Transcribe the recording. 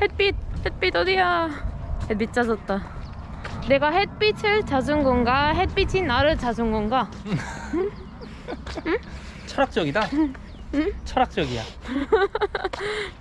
햇빛 햇빛 어디야? 햇빛 젖었다. 내가 햇빛을 찾은 건가? 햇빛이 나를 찾은 건가? 철학적이다. 철학적이야.